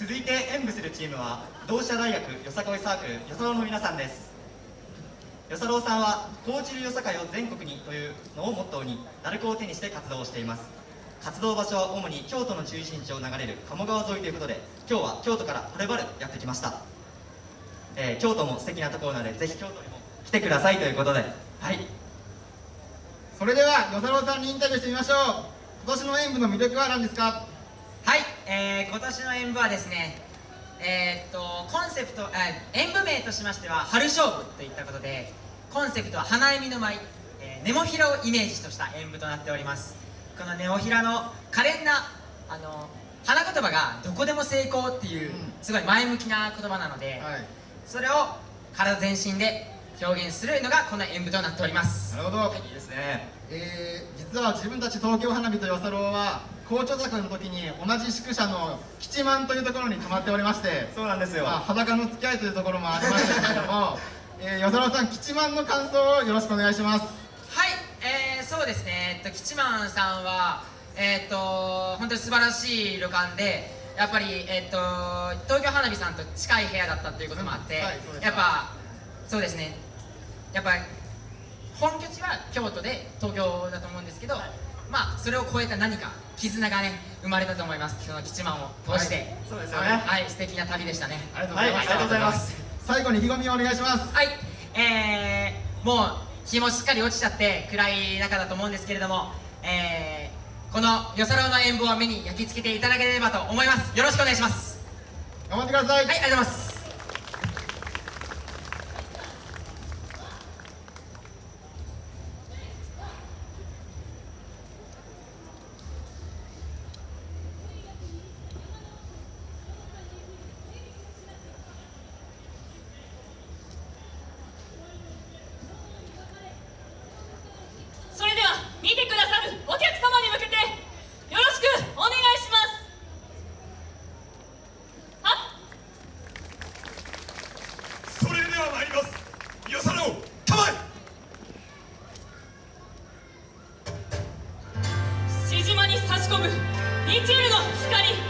続いて演舞するチームは同志社大学よさこいサークルよさろうの皆さんです。よさろうさんは高知流よさかいを全国にというのをモットーに鳴子を手にして活動をしています。活動場所は主に京都の中心地を流れる鴨川沿いということで今日は京都からはるばるやってきました、えー、京都も素敵なところなのでぜひ京都にも来てくださいということで。はい。それでは与謝郎さんにインタビューしてみましょう。今年の演舞の魅力は何ですか？はい、えー、今年の演舞はですねえー、っとコンセプト、えー、演舞名としましては春勝負といったことでコンセプトは花笑みの舞、えー、ネモフィラをイメージとした演舞となっております。このネモフィラの可憐なあの花言葉がどこでも成功っていう、すごい前向きな言葉なので、はい、それを体全身で表現するのがこの演舞となっております。なるほど、はい、いいですね。えー、実は自分たち東京花火と与謝郎は校長作の時に同じ宿舎の吉万というところに泊まっておりましてそうなんですよ、まあ、裸の付き合いというところもありましたけれども、えー、与謝郎さん吉万の感想をよろしくお願いします。はい、えー、そうですね、えっと、吉万さんはえー、っと本当に素晴らしい旅館でやっぱり、えー、っと東京花火さんと近い部屋だったということもあって、うんはい、やっぱそうですねやっぱ本拠地は京都で東京だと思うんですけど、はい、まあそれを超えた何か絆がね生まれたと思います。その吉万を通して、はい、そうですよね。はい。素敵な旅でしたね。ありがとうございます、ありがとうございます。最後に意気込みをお願いします。はい。えー、もう日もしっかり落ちちゃって暗い中だと思うんですけれどもえー、このよさろうの演舞を目に焼き付けていただければと思います。よろしくお願いします。頑張ってください。はいありがとうございます2チーの光。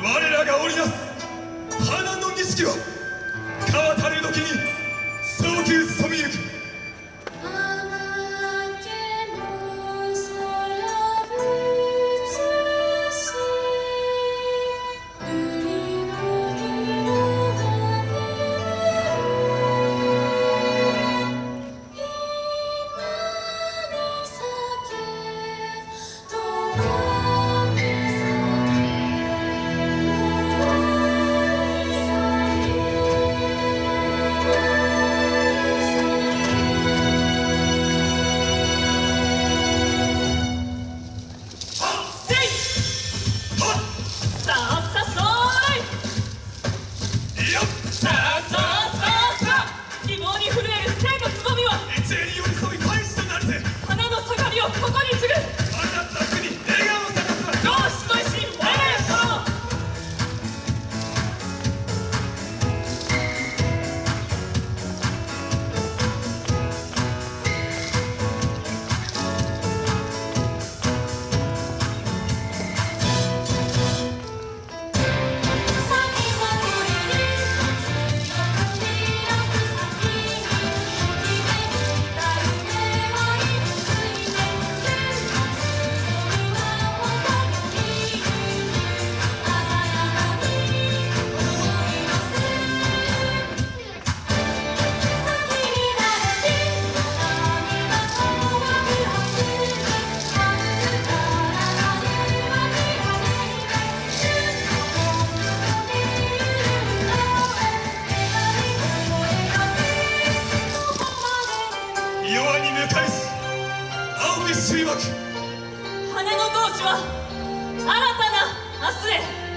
我らが織りなす花の錦は川垂れ時に早急染みゆく。羽の同志は新たな明日へ。